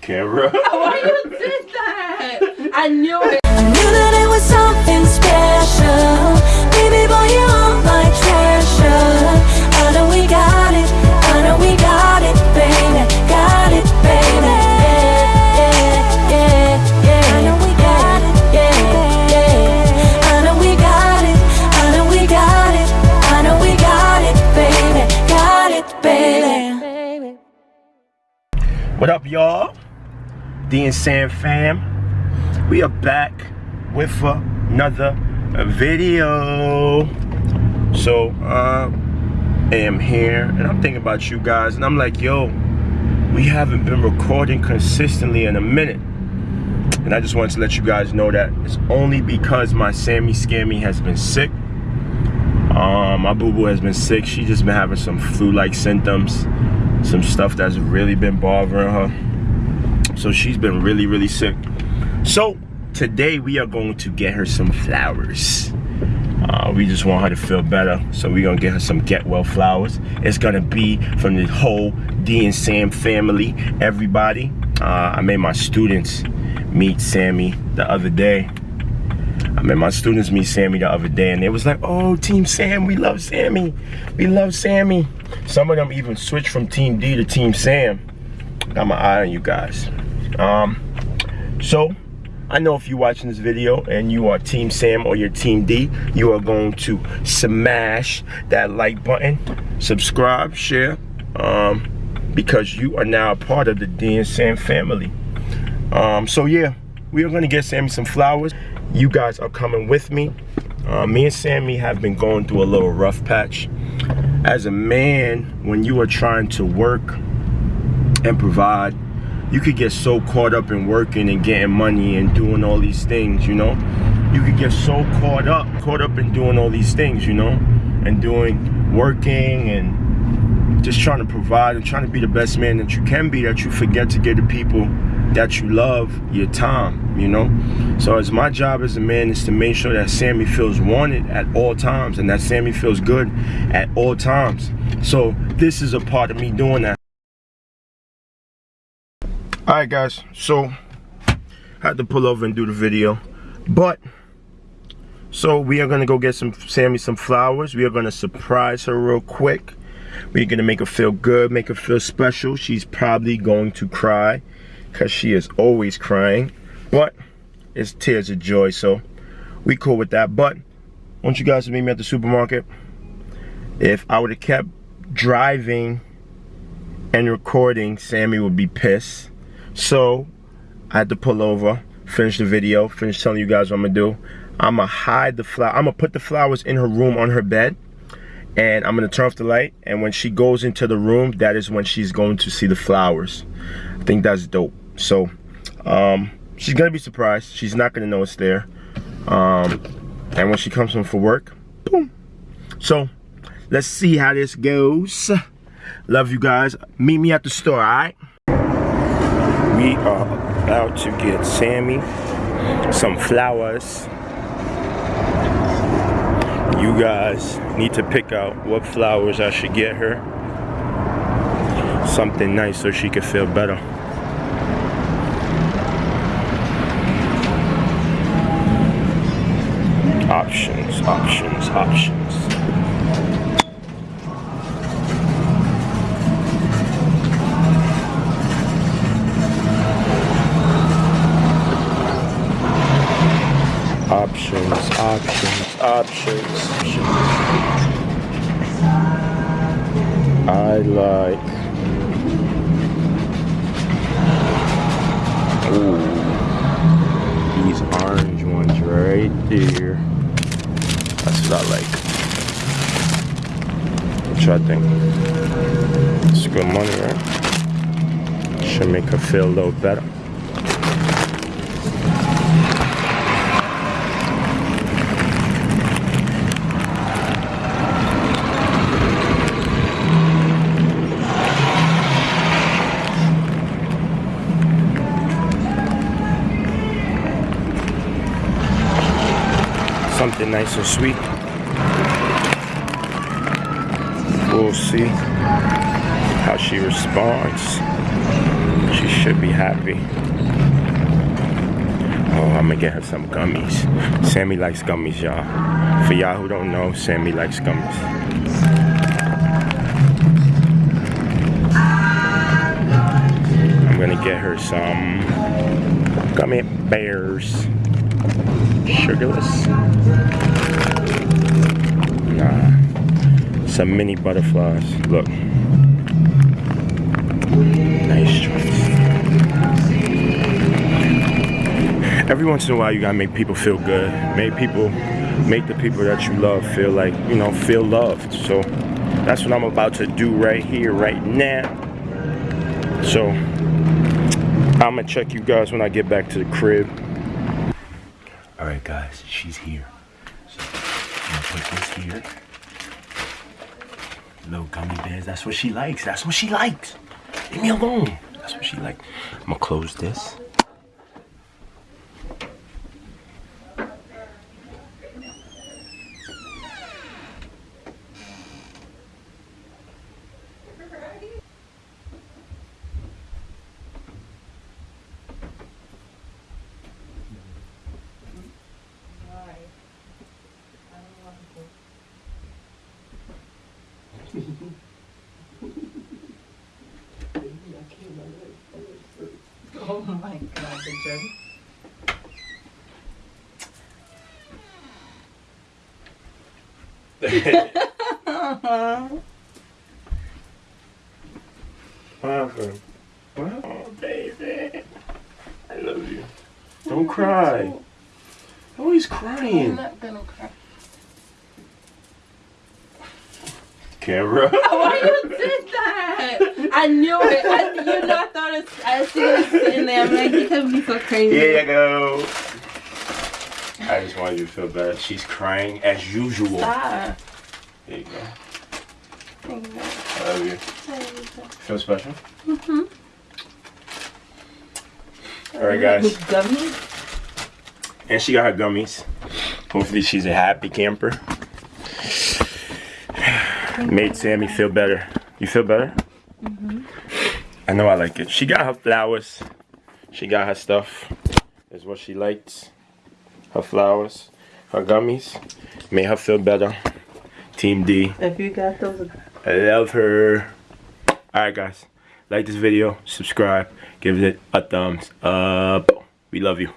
camera. Why you did that? I knew it. I knew that it was something special. Baby boy, you're my treasure. I know we got it. I know we got it, baby. Got it, baby. Yeah, yeah, yeah. I know we got it. Yeah, yeah. I know we got it. I know we got it. I know we got it, baby. Got it, baby. What up, y'all? D and Sam fam. We are back with another video. So, uh, I am here and I'm thinking about you guys, and I'm like, yo, we haven't been recording consistently in a minute. And I just wanted to let you guys know that it's only because my Sammy Scammy has been sick. Um, my boo boo has been sick. She just been having some flu-like symptoms, some stuff that's really been bothering her. So she's been really, really sick. So today we are going to get her some flowers. Uh, we just want her to feel better. So we're gonna get her some get well flowers. It's gonna be from the whole D and Sam family, everybody. Uh, I made my students meet Sammy the other day. I made my students meet Sammy the other day and they was like, oh, Team Sam, we love Sammy. We love Sammy. Some of them even switched from Team D to Team Sam. Got my eye on you guys. Um, so, I know if you're watching this video and you are Team Sam or you're Team D, you are going to smash that like button, subscribe, share, um, because you are now a part of the D and Sam family. Um, so yeah, we are gonna get Sammy some flowers. You guys are coming with me. Uh, me and Sammy have been going through a little rough patch. As a man, when you are trying to work and provide, you could get so caught up in working and getting money and doing all these things, you know? You could get so caught up, caught up in doing all these things, you know? And doing, working and just trying to provide and trying to be the best man that you can be that you forget to give the people that you love your time, you know? So as my job as a man is to make sure that Sammy feels wanted at all times and that Sammy feels good at all times. So this is a part of me doing that. All right, guys. So I had to pull over and do the video, but so we are gonna go get some Sammy some flowers. We are gonna surprise her real quick. We're gonna make her feel good, make her feel special. She's probably going to cry because she is always crying, but it's tears of joy. So we cool with that. But want you guys to meet me at the supermarket. If I would have kept driving and recording, Sammy would be pissed. So I had to pull over, finish the video, finish telling you guys what I'm gonna do. I'm gonna hide the flower. I'm gonna put the flowers in her room on her bed, and I'm gonna turn off the light. And when she goes into the room, that is when she's going to see the flowers. I think that's dope. So um, she's gonna be surprised. She's not gonna know it's there. Um, and when she comes home for work, boom. So let's see how this goes. Love you guys. Meet me at the store, all right? We are about to get Sammy some flowers. You guys need to pick out what flowers I should get her. Something nice so she can feel better. Options, options, options. Options, options, options, options. I like. Ooh, these orange ones right there. That's what I like. What y'all think? It's good money, right? Should make her feel a little better. Something nice and sweet. We'll see how she responds. She should be happy. Oh, I'm gonna get her some gummies. Sammy likes gummies, y'all. For y'all who don't know, Sammy likes gummies. I'm gonna get her some gummy bears. Sugarless. Nah. Some mini butterflies. Look. Nice. Every once in a while, you gotta make people feel good. Make people, make the people that you love feel like, you know, feel loved. So that's what I'm about to do right here, right now. So I'm gonna check you guys when I get back to the crib. Right, guys, she's here. So I'm gonna put this here. Little gummy bears. That's what she likes. That's what she likes. Leave me alone. That's what she likes. I'm gonna close this. Oh my god, the joke. What happened? Oh, baby. I love you. Don't cry. Always I'm not gonna cry. Camera. Why you did that? I knew it. I, you know, I thought it, I see it sitting there. I'm like, you can be so crazy. Here you go. I just wanted you to feel better. She's crying as usual. Stop. There you go. Thank you. I love you. Feel special? Mm-hmm. All right, guys. Gummy? And she got her gummies. Hopefully, she's a happy camper. Made Sammy feel better. You feel better? Mm-hmm. I know I like it. She got her flowers. She got her stuff. Is what she likes. Her flowers. Her gummies. Made her feel better. Team D. If you got those, I love her. Alright guys. Like this video. Subscribe. Give it a thumbs up. We love you.